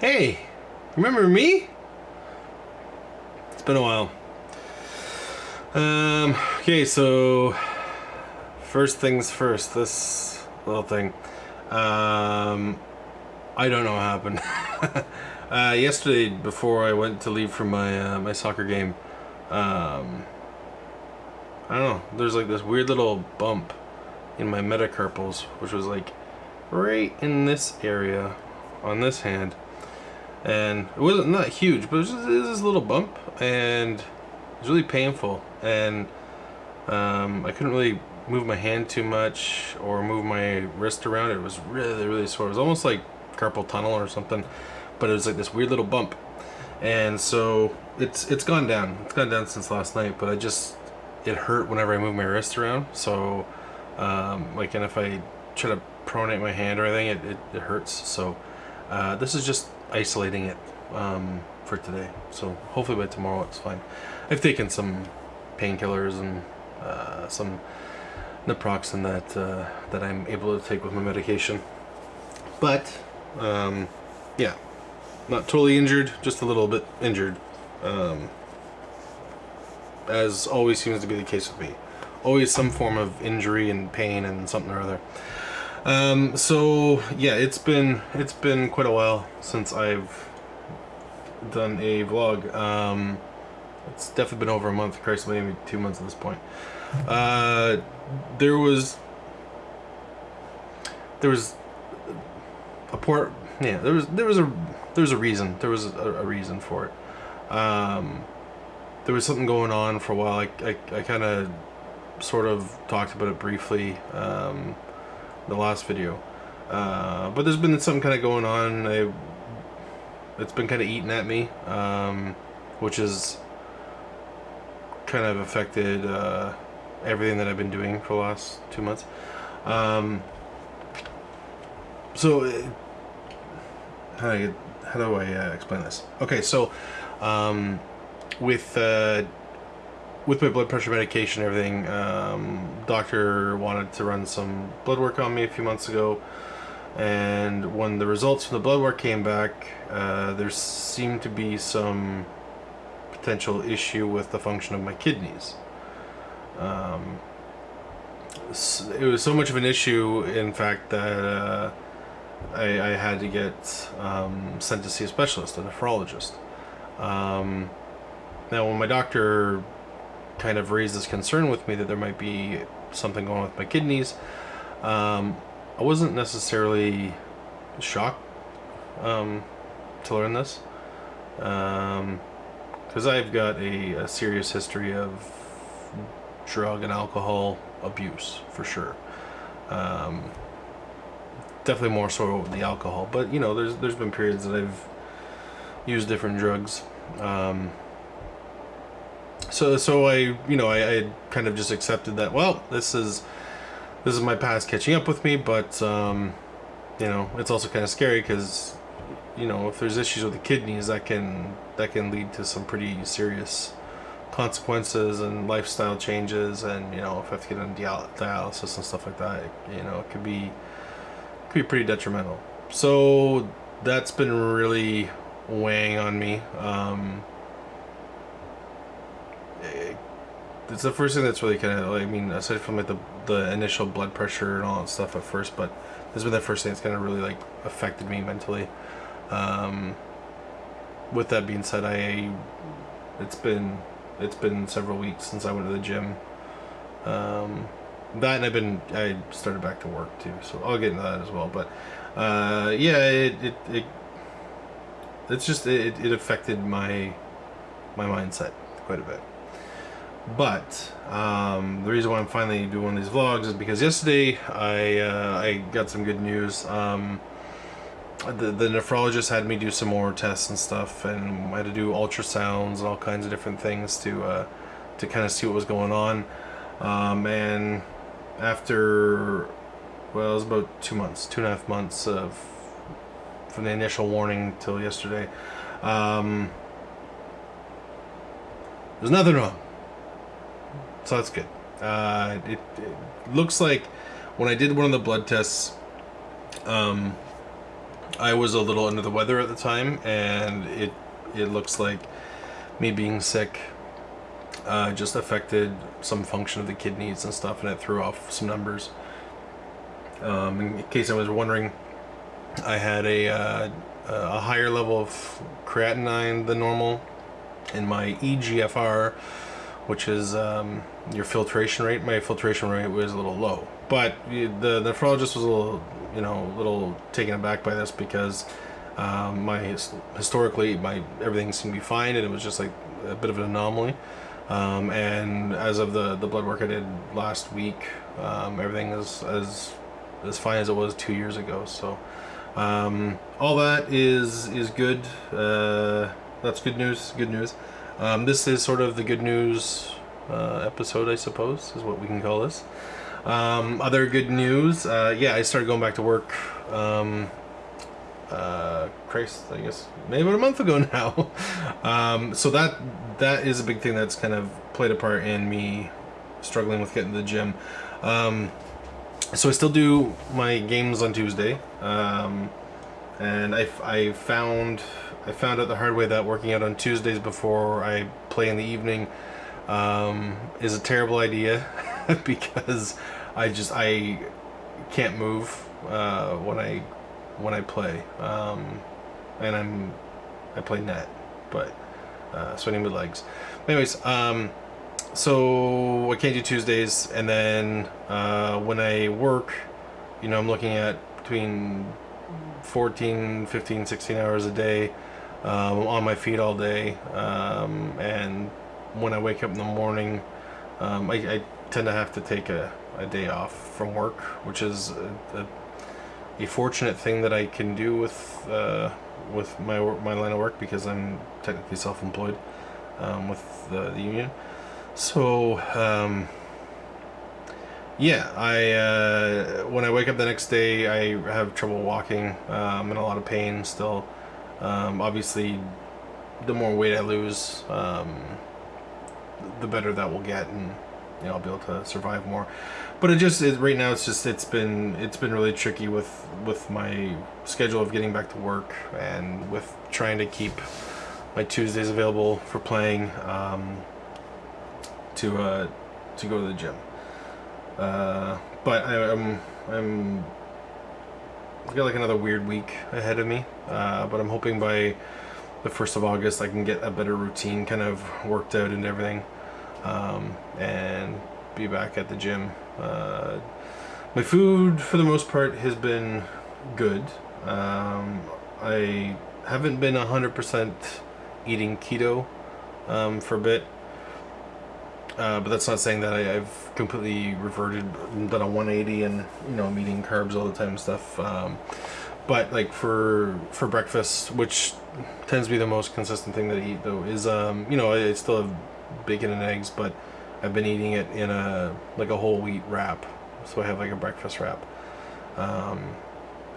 Hey, remember me? It's been a while. Um, okay, so first things first, this little thing. Um, I don't know what happened. uh, yesterday, before I went to leave for my uh, my soccer game, um, I don't know. There's like this weird little bump in my metacarpals, which was like right in this area on this hand and it wasn't not huge but it was, just, it was this little bump and it was really painful. And um, I couldn't really move my hand too much or move my wrist around. It was really really sore. It was almost like carpal tunnel or something but it was like this weird little bump. And so it's it's gone down. It's gone down since last night but I just it hurt whenever I move my wrist around. So um, like and if I try to pronate my hand or anything it, it, it hurts. So uh, this is just isolating it um, for today. So hopefully by tomorrow it's fine. I've taken some painkillers and uh, some naproxen that uh, that I'm able to take with my medication. But um, yeah, not totally injured, just a little bit injured. Um, as always seems to be the case with me. Always some form of injury and pain and something or other. Um, so yeah, it's been it's been quite a while since I've done a vlog. Um, it's definitely been over a month. Christ, maybe two months at this point. Uh, there was there was a poor yeah there was there was a there was a reason there was a, a reason for it. Um, there was something going on for a while. I I, I kind of sort of talked about it briefly. Um, the last video. Uh, but there's been something kind of going on. I, it's been kind of eating at me, um, which has kind of affected uh, everything that I've been doing for the last two months. Um, so, uh, how do I, how do I uh, explain this? Okay, so um, with uh, with my blood pressure medication and everything, um, doctor wanted to run some blood work on me a few months ago. And when the results from the blood work came back, uh, there seemed to be some potential issue with the function of my kidneys. Um, it was so much of an issue, in fact, that uh, I, I, had to get um, sent to see a specialist, a nephrologist. Um, now, when my doctor kind of raised this concern with me that there might be something going on with my kidneys. Um, I wasn't necessarily shocked um, to learn this because um, I've got a, a, serious history of drug and alcohol abuse for sure. Um, definitely more so the alcohol, but you know, there's there's been periods that I've used different drugs. Um, so so I you know I, I kind of just accepted that well this is this is my past catching up with me but um, you know it's also kind of scary because you know if there's issues with the kidneys that can that can lead to some pretty serious consequences and lifestyle changes and you know if I have to get on dialysis and stuff like that you know it could be could be pretty detrimental. So that's been really weighing on me um, it's the first thing that's really kind of, I mean, aside from like the, the initial blood pressure and all that stuff at first, but this has been the first thing that's kind of really like affected me mentally. Um, with that being said, I, it's been, it's been several weeks since I went to the gym. Um, that and I've been, I started back to work too, so I'll get into that as well. But, uh, yeah, it, it, it it's just, it, it affected my, my mindset quite a bit. But um, the reason why I'm finally doing these vlogs is because yesterday I uh, I got some good news. Um, the, the nephrologist had me do some more tests and stuff, and I had to do ultrasounds and all kinds of different things to uh, to kind of see what was going on. Um, and after well, it was about two months, two and a half months of from the initial warning till yesterday. Um, there's nothing wrong so that's good. Uh, it, it, looks like when I did one of the blood tests, um, I was a little under the weather at the time, and it it looks like me being sick uh, just affected some function of the kidneys and stuff, and it threw off some numbers. Um, in case I was wondering, I had a uh, a higher level of creatinine than normal in my EGFR, which is um, your filtration rate. My filtration rate was a little low, but the nephrologist was a little, you know, a little taken aback by this because um, my historically my everything seemed to be fine, and it was just like a bit of an anomaly. Um, and as of the the blood work I did last week, um, everything is as as fine as it was two years ago. So um, all that is is good. Uh, that's good news. Good news. Um, this is sort of the good news uh, episode, I suppose, is what we can call this. Um, other good news. Uh, yeah, I started going back to work. Um, uh, Christ, I guess maybe about a month ago now. um, so that that is a big thing that's kind of played a part in me struggling with getting to the gym. Um, so I still do my games on Tuesday, um, and I, I found I found out the hard way that working out on Tuesdays before I play in the evening um, is a terrible idea because I just I can't move uh, when I when I play, um, and I'm I play net, but uh, sweating with legs. Anyways, um, so I can't do Tuesdays, and then uh, when I work, you know, I'm looking at between 14, 15, 16 hours a day um, on my feet all day, um, and when I wake up in the morning, um, I, I, tend to have to take a, a day off from work, which is a, a, a fortunate thing that I can do with uh, with my my line of work because I'm technically self-employed um, with the, the union. So, um, yeah, I uh, when I wake up the next day, I have trouble walking. I'm in a lot of pain still. Um, obviously, the more weight I lose, um, the better that will get, and you know, I'll be able to survive more. But it just it, right now, it's just it's been it's been really tricky with with my schedule of getting back to work and with trying to keep my Tuesdays available for playing. Um, to uh, to go to the gym. Uh, but I, I'm, I'm I've got like another weird week ahead of me. Uh, but I'm hoping by the first of August I can get a better routine kind of worked out and everything, um, and be back at the gym. Uh, my food for the most part has been good. Um, I haven't been 100% eating keto um, for a bit. Uh, but that's not saying that I, have completely reverted, done a 180, and you know, I'm eating carbs all the time and stuff. Um, but like for for breakfast, which tends to be the most consistent thing that I eat, though, is um, you know, I, I still have bacon and eggs, but I've been eating it in a like a whole wheat wrap, so I have like a breakfast wrap. Um,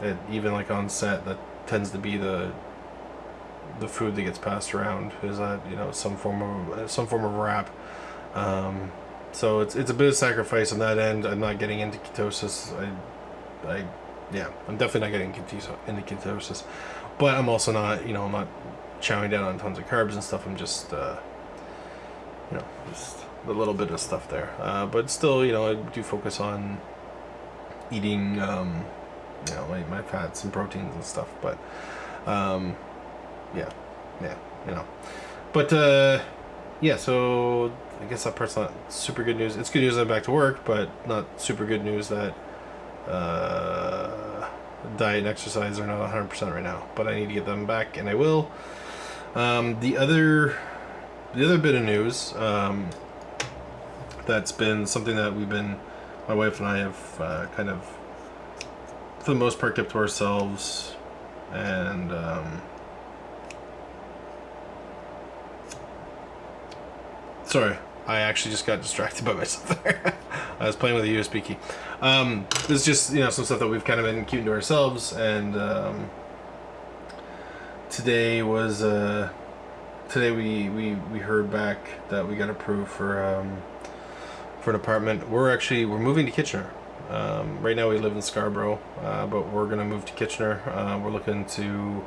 it, even like on set, that tends to be the the food that gets passed around is that you know some form of some form of wrap um, so it's it's a bit of sacrifice on that end. I'm not getting into ketosis. I, I, yeah, I'm definitely not getting into ketosis, but I'm also not, you know, I'm not chowing down on tons of carbs and stuff. I'm just, uh, you know, just a little bit of stuff there. Uh, but still, you know, I do focus on eating, um, you know, my, my fats and proteins and stuff. But, um, yeah, yeah, you know, but uh, yeah. So I guess that part's not super good news. It's good news I'm back to work, but not super good news that uh, diet and exercise are not 100% right now. But I need to get them back, and I will. Um, the other, the other bit of news um, that's been something that we've been, my wife and I have uh, kind of, for the most part, kept to ourselves, and. Um, sorry I actually just got distracted by myself there. I was playing with a USB key. Um, this is just, you know, some stuff that we've kind of been keeping to ourselves, and um, today was, uh, today we, we, we heard back that we got approved for, um, for an apartment. We're actually, we're moving to Kitchener. Um, right now we live in Scarborough, uh, but we're gonna move to Kitchener. Uh, we're looking to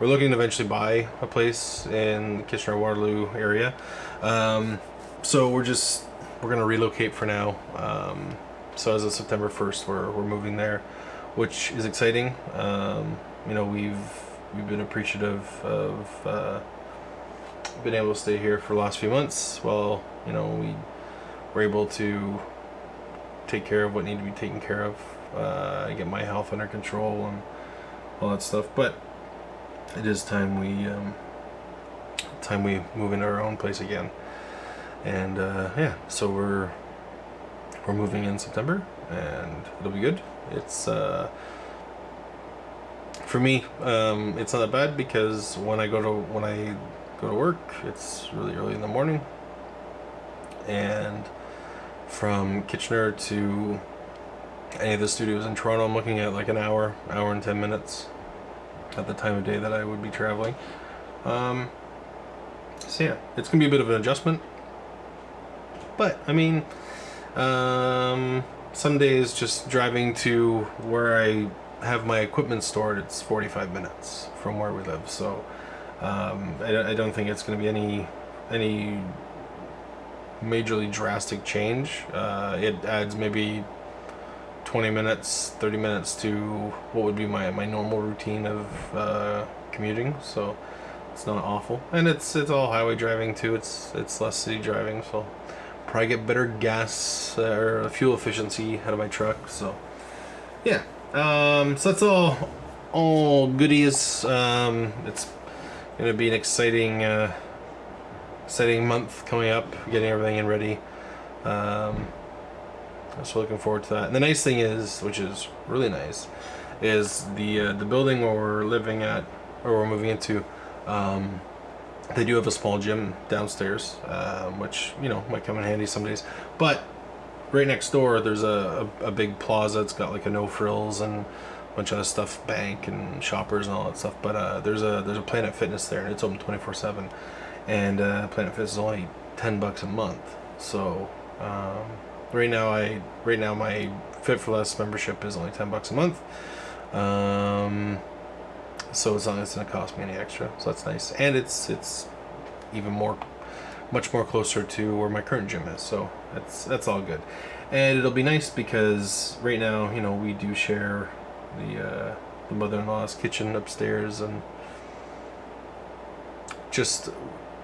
we're looking to eventually buy a place in the Kitchener Waterloo area. Um, so we're just we're gonna relocate for now. Um, so as of September 1st, we're we're moving there, which is exciting. Um, you know we've we've been appreciative of uh, been able to stay here for the last few months. Well, you know we were able to take care of what needed to be taken care of, uh, get my health under control and all that stuff. But it is time we um, time we move into our own place again. And uh, yeah, so we're we're moving in September, and it'll be good. It's uh, for me, um, it's not that bad because when I go to when I go to work, it's really early in the morning, and from Kitchener to any of the studios in Toronto, I'm looking at like an hour, hour and 10 minutes at the time of day that I would be traveling. Um, so yeah, it's gonna be a bit of an adjustment. But I mean, um, some days just driving to where I have my equipment stored, it's 45 minutes from where we live. So um, I, I don't think it's gonna be any any majorly drastic change. Uh, it adds maybe 20 minutes, 30 minutes to what would be my, my normal routine of uh, commuting. So it's not awful, and it's it's all highway driving too. It's it's less city driving, so probably get better gas uh, or fuel efficiency out of my truck. So yeah, um, so that's all all goodies. Um, it's gonna be an exciting. Uh, exciting month coming up, getting everything in ready. Um, so looking forward to that. And the nice thing is, which is really nice, is the uh, the building where we're living at, or we're moving into. Um, they do have a small gym downstairs, um, which you know might come in handy some days. But right next door, there's a, a, a big plaza. It's got like a no frills and a bunch of stuff, bank and shoppers and all that stuff. But uh, there's a there's a Planet Fitness there, and it's open 24 seven and uh, Planet Fitness is only ten bucks a month. So um, right now, I right now my Fit for Less membership is only ten bucks a month. Um, so it's not it's gonna cost me any extra. So that's nice, and it's it's even more, much more closer to where my current gym is. So that's that's all good, and it'll be nice because right now you know we do share the uh, the mother-in-law's kitchen upstairs and just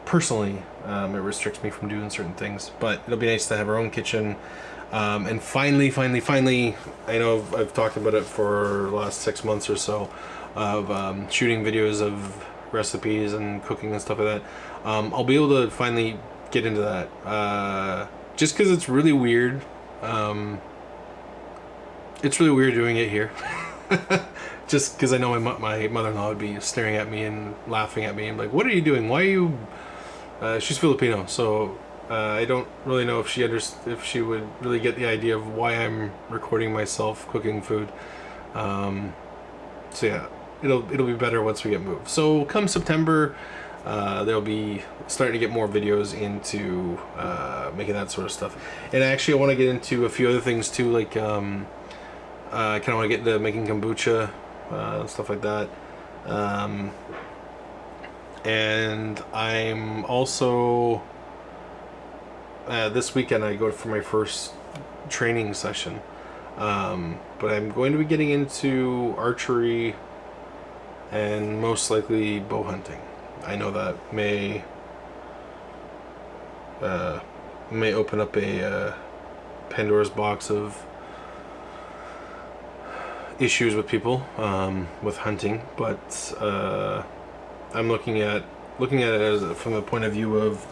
personally, um, it restricts me from doing certain things. But it'll be nice to have our own kitchen. Um, and finally, finally, finally, I know I've, I've, talked about it for the last six months or so of um, shooting videos of recipes and cooking and stuff like that. Um, I'll be able to finally get into that. Uh, just because it's really weird. Um, it's really weird doing it here. just because I know my, my mother-in-law would be staring at me and laughing at me and like, what are you doing? Why are you uh, she's Filipino, so uh, I don't really know if she under- if she would really get the idea of why I'm recording myself cooking food. Um, so yeah, it'll it'll be better once we get moved. So come September, uh, there'll be starting to get more videos into uh, making that sort of stuff. And actually, I want to get into a few other things too, like um, uh, I kind of want to get into making kombucha uh, stuff like that. Um, and I'm also uh, this weekend I go for my first training session um, but I'm going to be getting into archery and most likely bow hunting. I know that may uh, may open up a uh, Pandora's box of issues with people um, with hunting but uh, I'm looking at looking at it as from the point of view of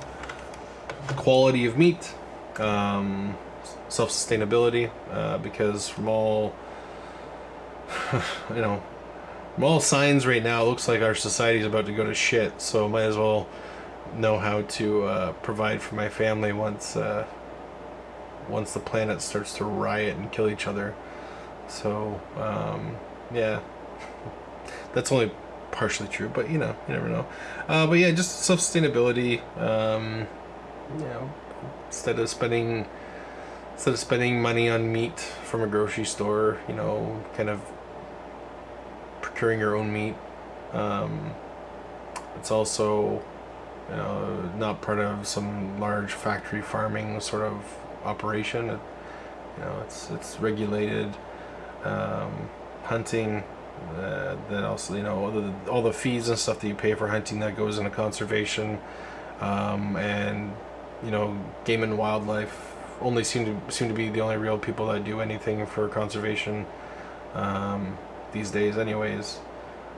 quality of meat, um, self sustainability, uh, because from all you know, from all signs right now, it looks like our society is about to go to shit. So might as well know how to uh, provide for my family once uh, once the planet starts to riot and kill each other. So um, yeah, that's only partially true, but you know, you never know. Uh, but yeah, just sustainability. Um, you know, instead of spending instead of spending money on meat from a grocery store, you know, kind of procuring your own meat. Um, it's also, not part of some large factory farming sort of operation. It, you know, it's it's regulated um, hunting. Uh, that also, you know, all the, all the fees and stuff that you pay for hunting that goes into conservation, um, and you know, game and wildlife only seem to seem to be the only real people that do anything for conservation um, these days, anyways.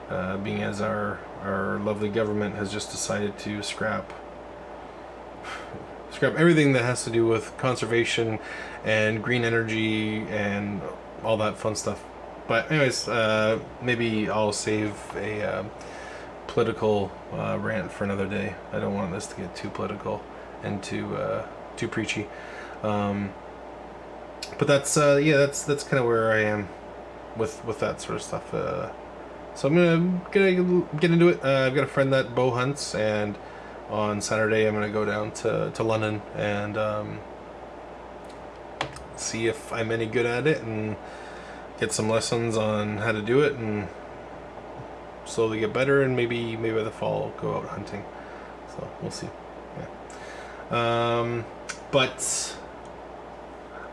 Uh, being as our our lovely government has just decided to scrap scrap everything that has to do with conservation and green energy and all that fun stuff. But anyways, uh, maybe I'll save a uh, political uh, rant for another day. I don't want this to get too political and too uh, too preachy. Um, but that's uh, yeah, that's that's kind of where I am with with that sort of stuff. Uh, so I'm gonna gonna get into it. Uh, I've got a friend that bow hunts, and on Saturday I'm gonna go down to to London and um, see if I'm any good at it and get some lessons on how to do it and slowly get better and maybe maybe by the fall I'll go out hunting. So we'll see. Yeah. Um, but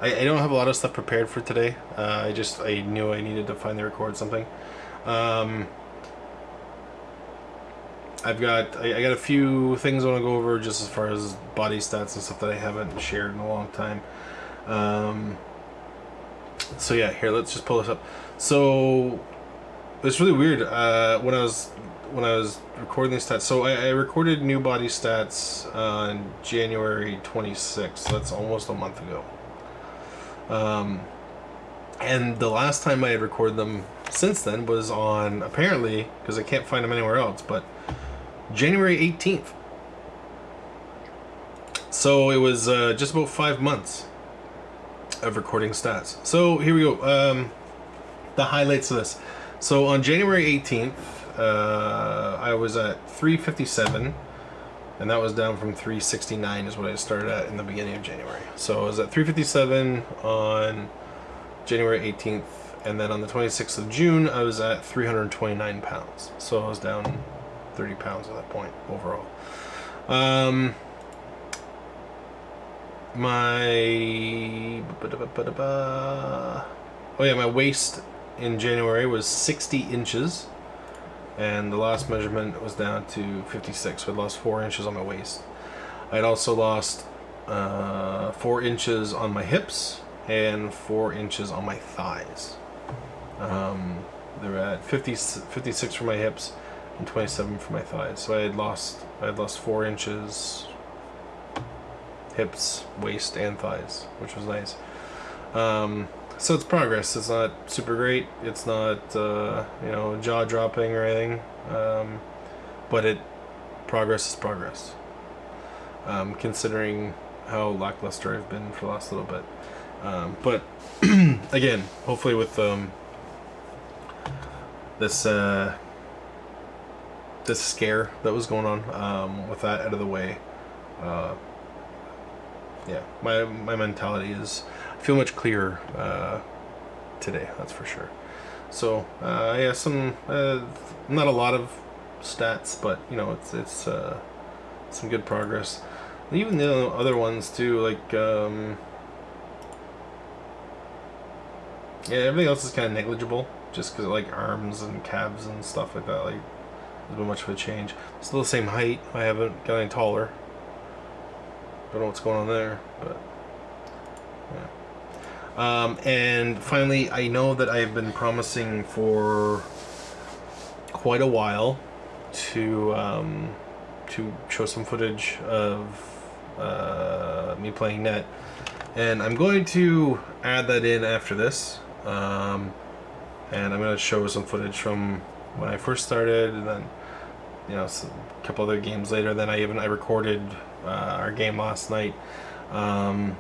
I, I don't have a lot of stuff prepared for today. Uh, I just I knew I needed to finally record something. Um, I've got I, I, got a few things I want to go over just as far as body stats and stuff that I haven't shared in a long time. Um, so yeah, here let's just pull this up. So it's really weird. Uh, when I was when I was recording these stats, so I, I recorded new body stats on January 26th. So that's almost a month ago. Um, and the last time I had recorded them since then was on apparently because I can't find them anywhere else, but January 18th. So it was uh, just about five months of recording stats. So here we go. Um, the highlights of this. So on January 18th, uh, I was at 357 and that was down from 369 is what I started at in the beginning of January. So I was at 357 on January 18th, and then on the 26th of June, I was at 329 pounds. So I was down 30 pounds at that point overall. Um, my oh yeah, my waist in January was 60 inches and the last measurement was down to 56 so I lost four inches on my waist. I had also lost uh, four inches on my hips and four inches on my thighs. Um, they're at 50, 56 for my hips and 27 for my thighs. So I had lost I had lost four inches hips waist and thighs which was nice. Um, so it's progress. It's not super great. It's not uh, you know jaw dropping or anything, um, but it progress is progress. Um, considering how lackluster I've been for the last little bit, um, but again, hopefully with um, this uh, this scare that was going on, um, with that out of the way, uh, yeah, my my mentality is feel much clearer uh, today. That's for sure. So uh, yeah, some uh, not a lot of stats, but you know it's it's uh, some good progress. And even the other ones too, like um, yeah, everything else is kind of negligible, just because like arms and calves and stuff like that. Like there's been much of a change. Still the same height. I haven't got any taller. Don't know what's going on there, but yeah. Um, and finally, I know that I've been promising for quite a while to um, to show some footage of uh, me playing net, and I'm going to add that in after this. Um, and I'm going to show some footage from when I first started, and then you know a couple other games later. Then I even I recorded uh, our game last night. Um,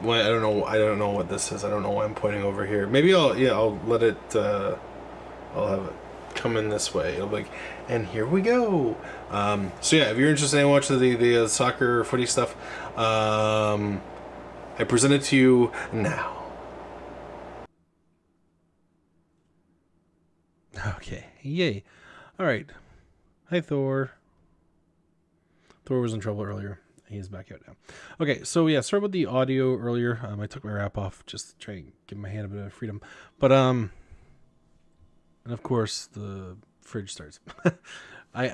I don't know. I don't know what this is. I don't know why I'm pointing over here. Maybe I'll yeah I'll let it. Uh, I'll have it come in this way. It'll be like, and here we go. Um, so yeah, if you're interested in watching the the uh, soccer footy stuff, um, I present it to you now. Okay, yay. All right. Hi, Thor. Thor was in trouble earlier. He's back out now. Okay, so yeah, sorry about the audio earlier. Um, I took my wrap off just to try and give my hand a bit of freedom. But, um, and of course, the fridge starts. I,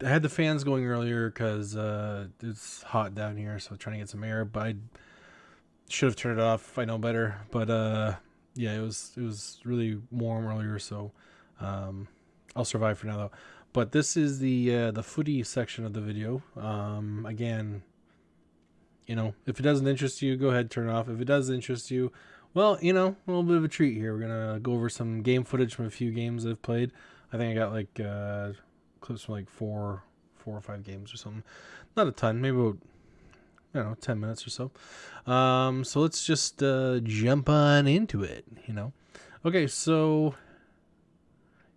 I, had the fans going earlier because uh, it's hot down here, so trying to get some air. But I should have turned it off. I know better. But uh, yeah, it was it was really warm earlier, so um, I'll survive for now though. But this is the uh, the footy section of the video. Um, again, you know, if it doesn't interest you, go ahead turn it off. If it does interest you, well, you know, a little bit of a treat here. We're gonna go over some game footage from a few games I've played. I think I got like uh, clips from like four, four or five games or something. Not a ton, maybe about I don't know, ten minutes or so. Um, so let's just uh, jump on into it. You know, okay, so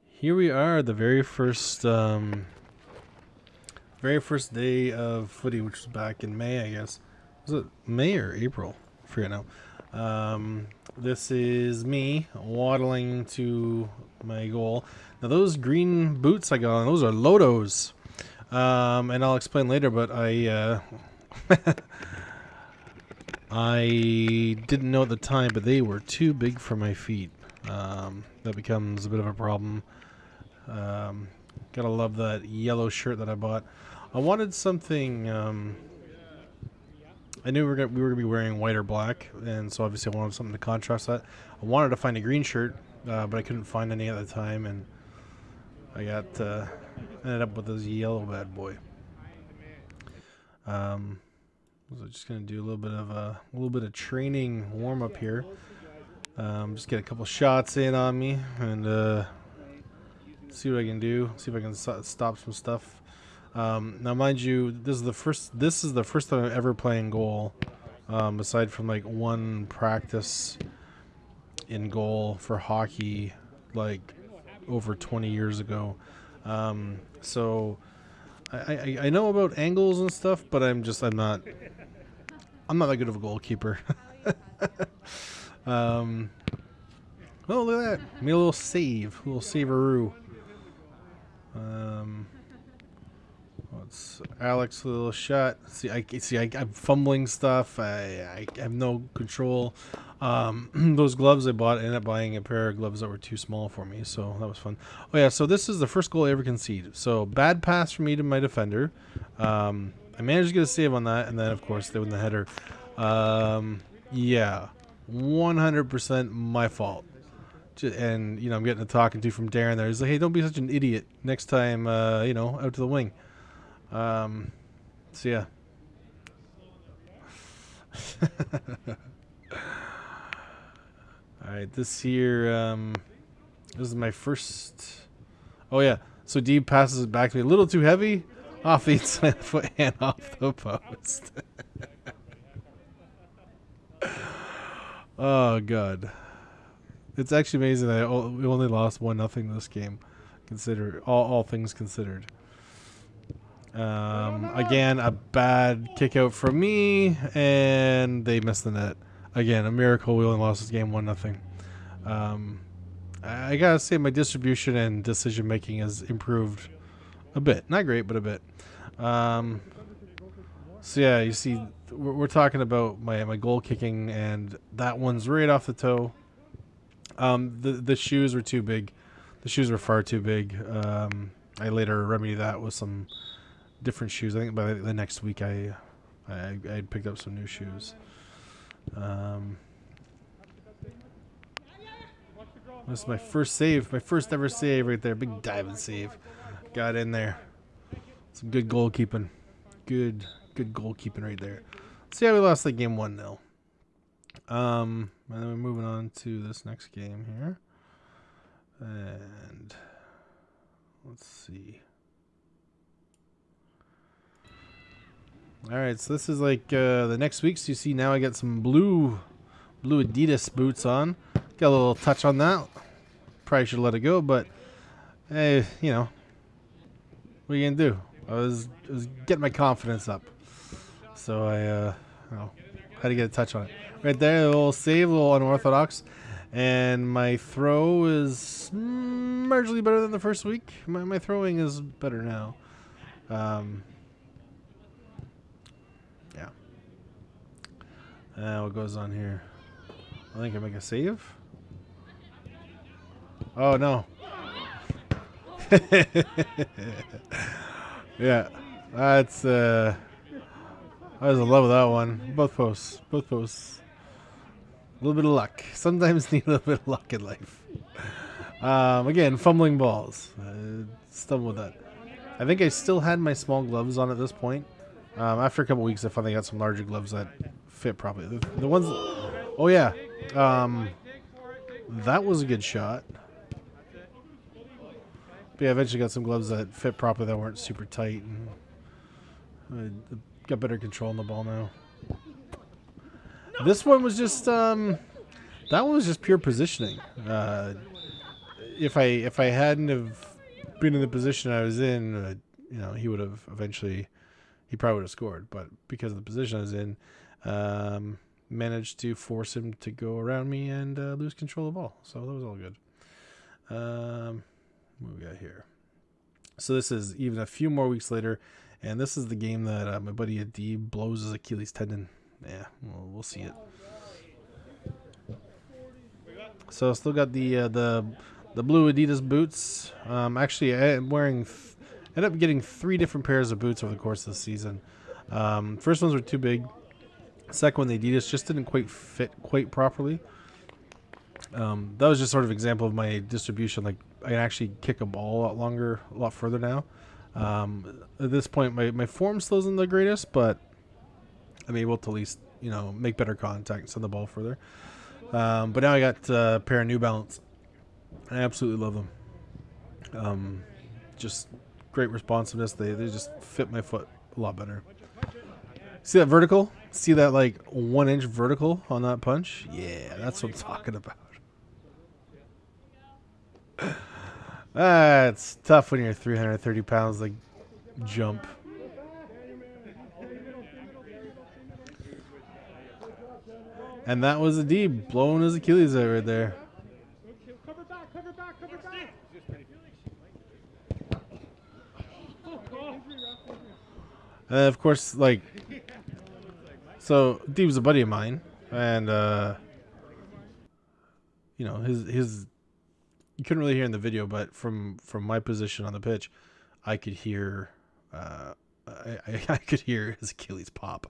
here we are, the very first, um, very first day of footy, which was back in May, I guess. Was it May or April? I forget now. Um, this is me waddling to my goal. Now those green boots I got on, those are Lottos. Um, and I'll explain later, but I, uh, I didn't know at the time, but they were too big for my feet. Um, that becomes a bit of a problem. Um, gotta love that yellow shirt that I bought. I wanted something, um, I knew we were, gonna, we were gonna be wearing white or black, and so obviously I wanted something to contrast that. I wanted to find a green shirt, uh, but I couldn't find any at the time, and I got, uh, ended up with this yellow bad boy. Um, so just gonna do a little bit of a, a little bit of training warm up here. Um, just get a couple shots in on me and uh, see what I can do. See if I can stop some stuff. Um, now, mind you, this is the first. This is the first time I'm ever playing goal, um, aside from like one practice in goal for hockey, like over 20 years ago. Um, so I, I, I know about angles and stuff, but I'm just I'm not I'm not that good of a goalkeeper. um, oh look at that! Made a little save, a little saveroo. Um, Alex a little shot? See, I see. I, am fumbling stuff. I, I have no control. Um, those gloves I bought, I ended up buying a pair of gloves that were too small for me, so that was fun. Oh yeah, so this is the first goal I ever conceded. So bad pass from me to my defender. Um, I managed to get a save on that, and then of course they win the header. Um, yeah, 100% my fault and you know I'm getting a talking to from Darren there. He's like, "Hey, don't be such an idiot next time. Uh, you know, out to the wing." Um, so yeah. All right, this here, um, this is my first. Oh yeah, so Deeb passes it back to me a little too heavy, off the inside foot and off the post. oh god. It's actually amazing that we only lost one nothing this game, consider all all things considered. Um, again, a bad kick out from me, and they missed the net. Again, a miracle. We only lost this game one nothing. Um, I gotta say, my distribution and decision making has improved a bit. Not great, but a bit. Um, so yeah, you see, we're, we're talking about my my goal kicking, and that one's right off the toe. Um, the the shoes were too big. The shoes were far too big. Um, I later remedied that with some different shoes. I think by the next week I I, I picked up some new shoes. Um, this is my first save, my first ever save right there. Big diving save. Got in there. Some good goalkeeping. Good, good goalkeeping right there. See how we lost that game 1 0. Um, and then we're moving on to this next game here. And let's see. All right, so this is like uh, the next week. So you see now I got some blue, blue Adidas boots on. Got a little touch on that. Probably should let it go, but hey, you know, what are you gonna do? I was, I was getting my confidence up, so I, uh, know, had to get a touch on it. Right there, a little save, a little unorthodox, and my throw is marginally better than the first week. My, my throwing is better now. Um, Uh, what goes on here? I think I make a save. Oh no. yeah, that's uh, I was in love with that one. Both posts, both posts. A little bit of luck. Sometimes need a little bit of luck in life. Um, again, fumbling balls. Uh, stumbled with that. I think I still had my small gloves on at this point. Um, after a couple weeks, I finally got some larger gloves that fit properly. The, the ones, oh yeah, um, that was a good shot. But yeah, I eventually got some gloves that fit properly that weren't super tight. And I got better control on the ball now. This one was just um, that one was just pure positioning. Uh, if I if I hadn't have been in the position I was in, uh, you know, he would have eventually he probably would have scored. But because of the position I was in, um, managed to force him to go around me and uh, lose control of ball. So that was all good. Um, what we got here? So this is even a few more weeks later, and this is the game that uh, my buddy Adib blows his Achilles tendon. Yeah, well, we'll see it. So I still got the uh, the the blue Adidas boots. Um, actually, I'm wearing. Th- ended up getting three different pairs of boots over the course of the season. Um, first ones were too big. Second one, the Adidas just didn't quite fit quite properly. Um, that was just sort of example of my distribution. Like I can actually kick a ball a lot longer, a lot further now. Um, at this point, my, my form still isn't the greatest, but I'm able to at least you know make better contact send the ball further. Um, but now I got uh, a pair of New Balance. I absolutely love them. Um, just great responsiveness. They they just fit my foot a lot better. See that vertical? See that like one inch vertical on that punch? Yeah, that's what I'm talking about. It's tough when you're 330 pounds, like jump. And that was Adib blowing his Achilles out right there. And of course, like, so Deeb's a buddy of mine, and uh, you know his his. You couldn't really hear in the video, but from from my position on the pitch, I could hear. Uh, I, I, I could hear his Achilles pop,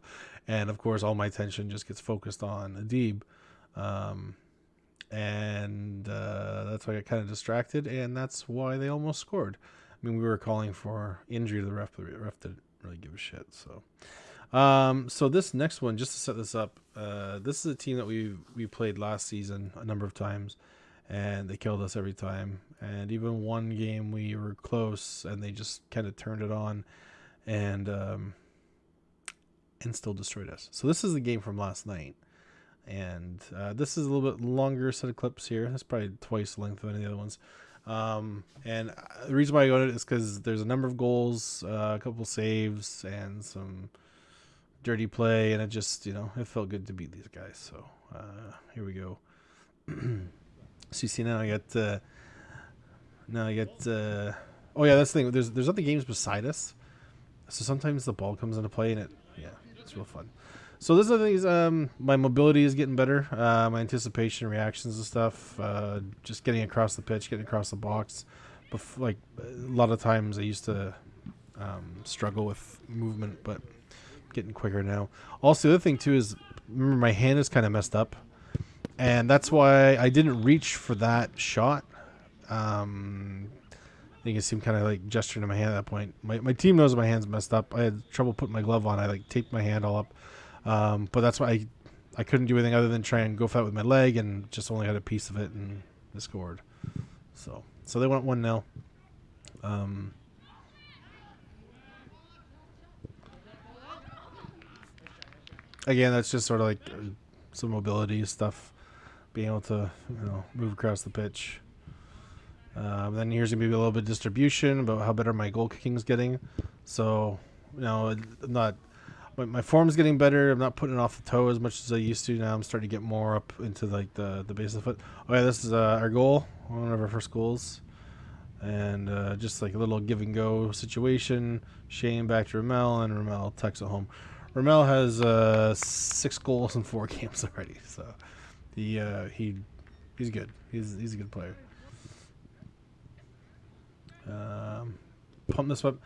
and of course, all my attention just gets focused on Adib, um, and uh, that's why I got kind of distracted, and that's why they almost scored. I mean, we were calling for injury to the ref, but the ref didn't really give a shit. So, um, so this next one, just to set this up, uh, this is a team that we we played last season a number of times, and they killed us every time. And even one game we were close, and they just kind of turned it on, and um, and still destroyed us. So this is the game from last night. And uh, this is a little bit longer set of clips here. That's probably twice the length of any of the other ones. Um, and the reason why I got it is because there's a number of goals, uh, a couple saves, and some dirty play, and it just you know it felt good to beat these guys. So uh, here we go. so you see now I got uh, now I got uh, oh yeah that's the thing. There's there's other games beside us, so sometimes the ball comes into play and it yeah it's real fun. So this is the things. Um, my mobility is getting better. Uh, my anticipation, reactions, and stuff. Uh, just getting across the pitch, getting across the box. Bef- like a lot of times, I used to um, struggle with movement, but getting quicker now. Also, the other thing too is remember my hand is kind of messed up, and that's why I didn't reach for that shot. Um, you can see I'm kind of like gesturing to my hand at that point. My my team knows my hand's messed up. I had trouble putting my glove on. I like taped my hand all up. Um, but that's why I, I couldn't do anything other than try and go for that with my leg and just only had a piece of it and scored. So so they went one 0 um, Again, that's just sort of like uh, some mobility stuff, being able to you know move across the pitch. Um, then here's gonna be a little bit of distribution about how better my goal kicking's getting. So, you know, I'm not my, my form's getting better. I'm not putting it off the toe as much as I used to. Now I'm starting to get more up into like the the base of the foot. Oh yeah, this is uh, our goal, one of our first goals, and uh, just like a little give and go situation. Shane back to Ramel, and Ramel tucks it home. Ramel has uh, six goals in four games already, so he uh, he he's good. He's he's a good player. Um, pump this up.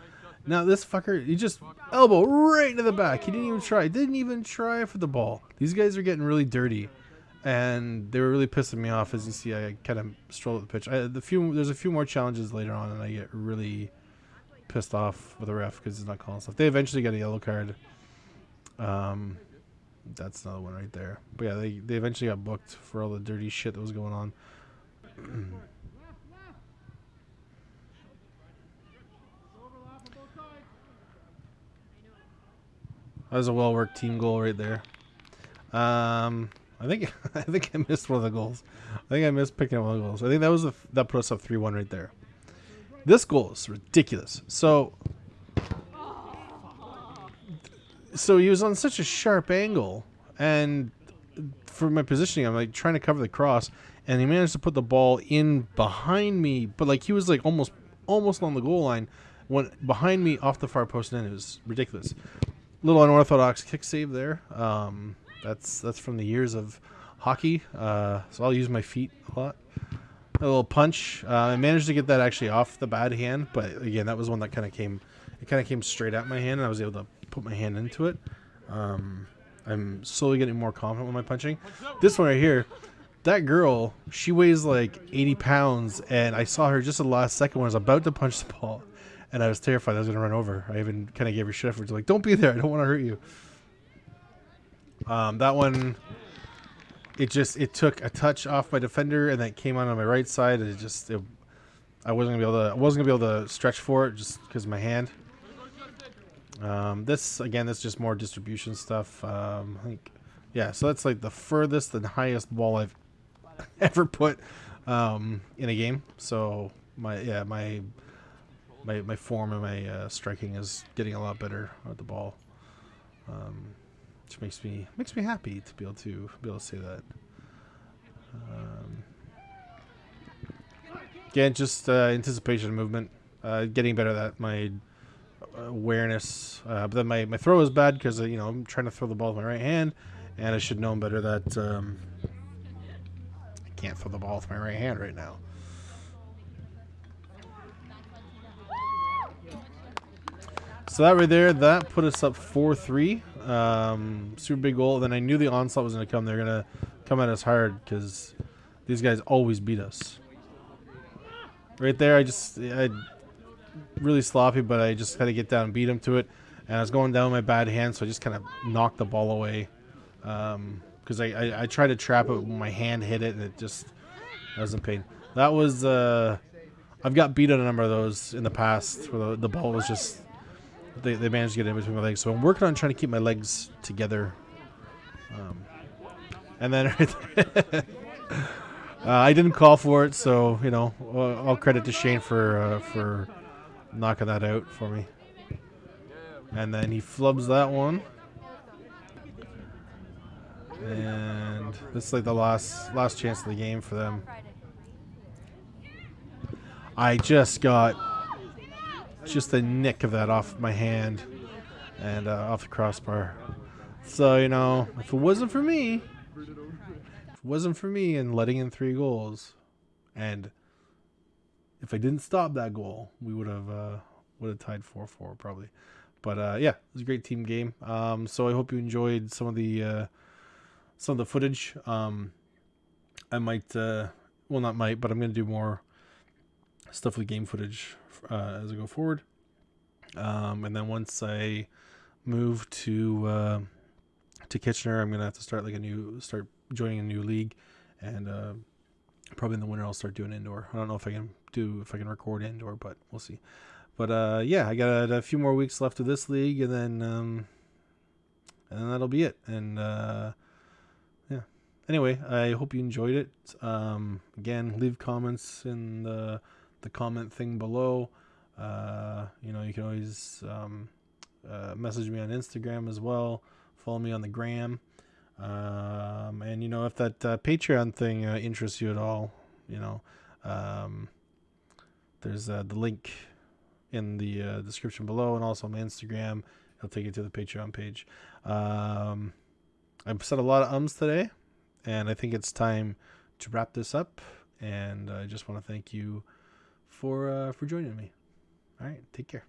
Now this fucker, he just elbow right into the back. He didn't even try. Didn't even try for the ball. These guys are getting really dirty, and they were really pissing me off. As you see, I kind of stroll up the pitch. I, the few there's a few more challenges later on, and I get really pissed off with the ref because he's not calling stuff. They eventually get a yellow card. Um, that's another one right there. But yeah, they they eventually got booked for all the dirty shit that was going on. That was a well worked team goal right there. Um, I think I think I missed one of the goals. I think I missed picking up one of the goals. I think that was the that put us up three one right there. This goal is ridiculous. So, so he was on such a sharp angle, and for my positioning, I'm like trying to cover the cross, and he managed to put the ball in behind me, but like he was like almost almost on the goal line, went behind me off the far post, and it was ridiculous little unorthodox kick save there. Um, that's that's from the years of hockey. Uh, so I'll use my feet a lot. A little punch. Uh, I managed to get that actually off the bad hand, but again, that was one that kind of came. It kind of came straight at my hand, and I was able to put my hand into it. Um, I'm slowly getting more confident with my punching. This one right here, that girl, she weighs like 80 pounds, and I saw her just the last second when I was about to punch the ball and I was terrified I was going to run over. I even kind of gave her shit afterwards, like, "Don't be there! I don't want to hurt you." Um, that one, it just it took a touch off my defender, and then came on on my right side, and it just it, I wasn't gonna be able to I wasn't gonna be able to stretch for it just because my hand. Um, this again, this is just more distribution stuff. Um, yeah. So that's like the furthest and highest ball I've ever put um, in a game. So my yeah my my, my form and my uh, striking is getting a lot better at the ball, um, which makes me makes me happy to be able to be able to say that. Um, again, just uh, anticipation movement, uh, getting better at that. my awareness. Uh, but then my, my throw is bad because uh, you know I'm trying to throw the ball with my right hand, and I should know better that um, I can't throw the ball with my right hand right now. So that right there, that put us up 4-3. Um, super big goal. Then I knew the onslaught was going to come. They're going to come at us hard because these guys always beat us. Right there, I just, I really sloppy, but I just had to get down and beat him to it. And I was going down with my bad hand, so I just kind of knocked the ball away. Because um, I, I, I, tried to trap it my hand hit it, and it just, I was in pain. That was, uh, I've got beat on a number of those in the past where the, the ball was just they, they managed to get in between my legs. So I'm working on trying to keep my legs together. Um, and then uh, I didn't call for it, so you know, all credit to Shane for uh, for knocking that out for me. And then he flubs that one. And this is like the last last chance of the game for them. I just got just a nick of that off my hand and uh, off the crossbar. So, you know, if it wasn't for me, if it wasn't for me and letting in three goals, and if I didn't stop that goal, we would have uh, would have tied four four probably. But uh, yeah, it was a great team game. Um, so I hope you enjoyed some of the uh, some of the footage. Um, I might, uh, well, not might, but I'm gonna do more stuff with game footage uh, as I go forward. Um, and then once I move to uh, to Kitchener, I'm gonna have to start like a new start joining a new league, and uh, probably in the winter I'll start doing indoor. I don't know if I can do if I can record indoor, but we'll see. But uh, yeah, I got a, few more weeks left of this league, and then um, and then that'll be it. And uh, yeah. Anyway, I hope you enjoyed it. Um, again, leave comments in the the comment thing below. Uh, you know, you can always um, uh, message me on Instagram as well. Follow me on the gram. Um, and you know, if that uh, Patreon thing uh, interests you at all, you know, um, there's uh, the link in the uh, description below, and also my Instagram. It'll take you to the Patreon page. Um, I've said a lot of ums today, and I think it's time to wrap this up. And I just want to thank you for uh, for joining me. All right, take care.